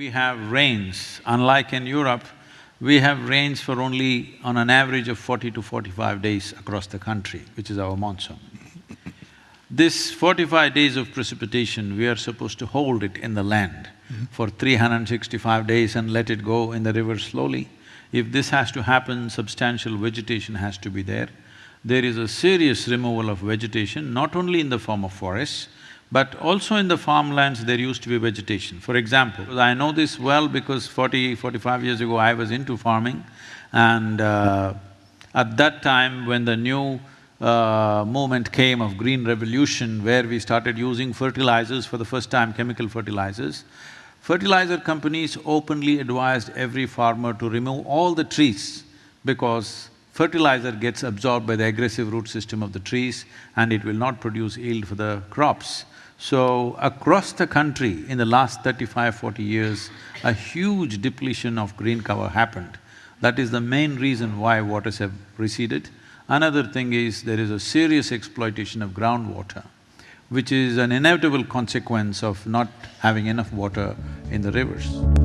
We have rains, unlike in Europe, we have rains for only on an average of forty to forty-five days across the country, which is our monsoon. This forty-five days of precipitation, we are supposed to hold it in the land for three hundred and sixty-five days and let it go in the river slowly. If this has to happen, substantial vegetation has to be there. There is a serious removal of vegetation, not only in the form of forests, but also in the farmlands there used to be vegetation. For example, I know this well because 40, 45 years ago I was into farming and uh, at that time when the new uh, movement came of green revolution where we started using fertilizers for the first time, chemical fertilizers, fertilizer companies openly advised every farmer to remove all the trees because fertilizer gets absorbed by the aggressive root system of the trees and it will not produce yield for the crops. So, across the country in the last 35, 40 years, a huge depletion of green cover happened. That is the main reason why waters have receded. Another thing is there is a serious exploitation of groundwater, which is an inevitable consequence of not having enough water in the rivers.